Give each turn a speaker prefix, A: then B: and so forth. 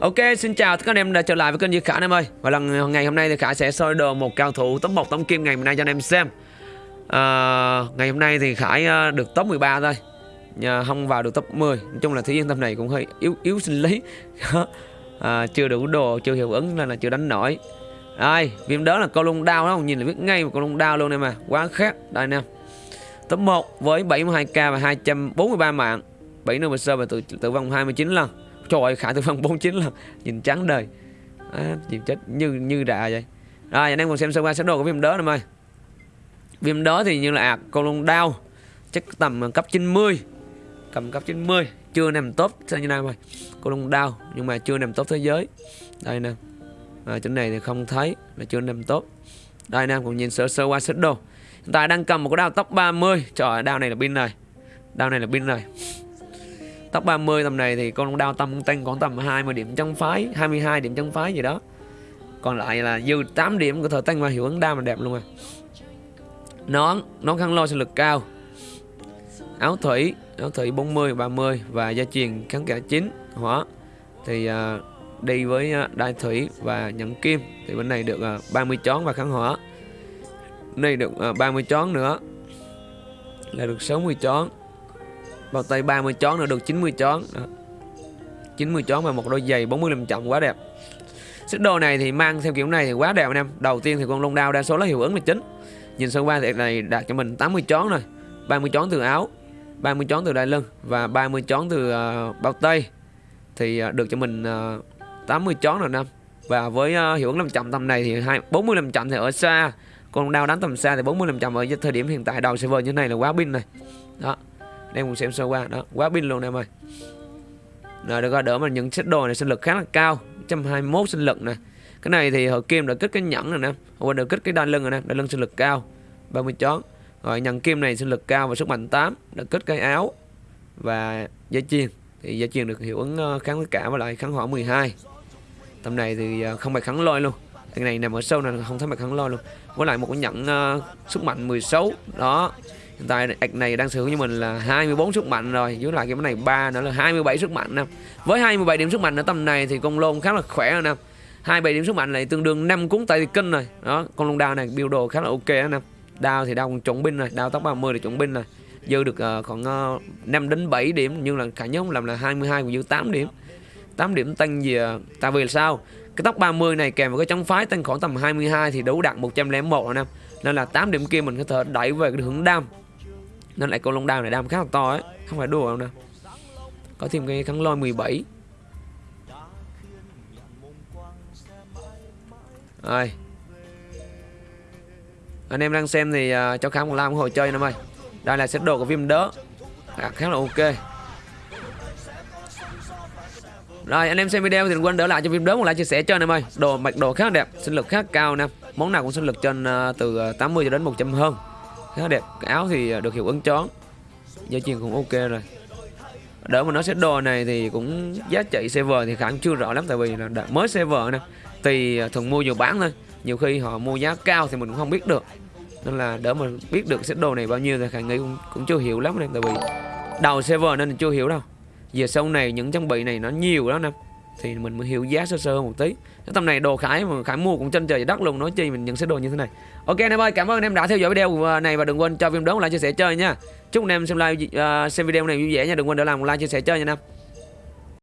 A: Ok, xin chào tất cả anh em đã trở lại với kênh Duy Khả anh em ơi. Và lần ngày hôm nay thì Khả sẽ soi đồ một cao thủ top 1 tấm kim ngày hôm nay cho anh em xem. À, Ngày hôm nay thì Khải ờ, được top 13 thôi. Nhà không vào được top 10 Nói chung là thế giới tâm này cũng hơi yếu yếu sinh lý. À, Chưa đủ đồ, chưa hiệu ứng nên là chưa đánh nổi. Đây, viêm đó là câu lung đao đó Nhìn là biết ngay một câu lung đao luôn em à. Quá khác, đây anh em Top 1 với 72k và 243 mạng. 7 nơi sơ và tử, tử vong 29 lần. Trời ơi, Khải tử vong 49 lần Nhìn trắng đời. À, Nhìn chết như như rạ vậy. Rồi, anh em cùng xem sơ qua sơ đồ của viêm đớ em ơi Viêm đớ thì như là à, con lông đau. Chắc tầm cấp 90 Cầm cấp 90 Chưa nằm tốt sao như nào rồi Con lông đau Nhưng mà chưa nằm tốt thế giới. Đây nè. Ờ, à, Chỗ này thì không thấy Là chưa nằm tốt Đây anh em cùng nhìn sơ sơ qua sơ đồ. Hiện tại đang cầm một cái đao tóc 30 Trời ơi, đao này là pin này. Đao này là pin này. Top 30 tầm này thì con đao tâm tăng khoảng tầm 20 điểm trong phái 22 điểm trong phái gì đó. Còn lại là dư 8 điểm của thời tăng và hiệu ứng đam mà đẹp luôn à. Nón, nón khăn lôi sinh lực cao. Áo thủy, áo thủy 40, 30 Và gia truyền kháng cả 9 hỏa. Thì uh, đi với uh, đai thủy và nhẫn kim. Thì bên này được à, uh, 30 chón và kháng hỏa. Bên Này được uh, 30 chón nữa. Là được 60 chón bao tay 30 chón nữa được 90 chón đó. 90 chón và một đôi giày 45 trọng quá đẹp. Xích đồ này thì mang theo kiểu này thì quá đẹp anh em Đầu tiên thì con lông đao đa số là hiệu ứng là chính. Nhìn sơ qua thì này đạt cho mình 80 chón rồi. 30 chón từ áo 30 chón từ đai lưng Và 30 chón từ uh, bao tay. Thì uh, được cho mình uh, 80 chón rồi năm Và với uh, hiệu ứng 500 tầm này thì 45 chậm thì ở xa. Con lông đao đánh tầm xa thì 45 chậm ở thời điểm hiện tại. Đầu server như thế này là quá pin này. Đó em cũng xem sơ qua đó quá pin luôn em ơi. Rồi được rồi đỡ mà những set đồ này sinh lực khá là cao 121 sinh lực này cái này thì hội kim đã kích cái nhẫn rồi nè hồi được kích cái đai lưng rồi nè đai lưng sinh lực cao 30 chón. Rồi nhận kim này sinh lực cao và sức mạnh 8 đã kích cái áo và dây chuyền thì dây chuyền được hiệu ứng ờ, kháng tất cả và lại kháng hỏa 12 tầm này thì ờ, không phải kháng lôi luôn. Cái này nằm ở sâu này không thấy mặt kháng lôi luôn. Với lại một cái nhẫn uh, sức mạnh 16 đó hiện tại ạch này đang sở hữu như mình là 24 sức mạnh rồi dưới lại cái này ba nữa là 27 sức mạnh nè. Với 27 điểm sức mạnh ở tầm này thì con lôn khá là khỏe rồi nè 27 điểm sức mạnh này tương đương 5 cuốn tay kinh rồi. Đó con lôn đao này build đồ khá là ok đó nè. Đao thì đao còn chuẩn binh rồi đao tóc 30 là chuẩn binh rồi. Dư được uh, khoảng ờ, uh, 5 đến 7 điểm nhưng là cả nhóm làm là 22 còn dư 8 điểm. 8 điểm tăng gì uh, tại vì là sao? Cái tóc 30 này kèm với cái chống phái tăng khoảng tầm 22 thì đủ đạt 101 rồi nè. Nên là 8 điểm kia mình có thể đẩy về cái hướng đam nên lại con long đao này đam khá là to ấy. Không phải đùa đâu nè. Có thêm cái kháng lôi 17 Rồi. Anh em đang xem thì uh, cho khám một like hồi chơi em ơi Đây là set đồ của viêm đớ à, Khá là ok. Rồi anh em xem video thì đừng quên đỡ lại cho viêm đớ một like chia sẻ cho anh em ơi Đồ mặc đồ khá là đẹp, sinh lực khá cao nè. Món nào cũng sinh lực trên uh, từ à, 80 cho đến 100 hơn khá đẹp. Cái áo thì được hiệu ứng chón dây chuyền cũng ok rồi. Đỡ mà nói sẽ đồ này thì cũng giá trị server thì khả năng chưa rõ lắm tại vì là mới server nè. Thì à, thường mua nhiều bán thôi. Nhiều khi họ mua giá cao thì mình cũng không biết được. Nên là đỡ mà biết được set đồ này bao nhiêu thì khả nghĩ cũng, cũng chưa hiểu lắm nè tại vì đầu server nên chưa hiểu đâu. Giờ sau này những trang bị này nó nhiều lắm nè thì mình mới hiểu giá sơ sơ một tí. Cái tầm này đồ khải mà khải mua cũng trên trời đất luôn nói chi mình nhận sẽ đồ như thế này. Ok anh em ơi cảm ơn anh em đã theo dõi video à, này và đừng quên cho phim đón lại chia sẻ chơi nha. Chúc anh em xem like uh, à, xem video này vui vẻ nha. Đừng quên để làm một like chia sẻ chơi nha anh em.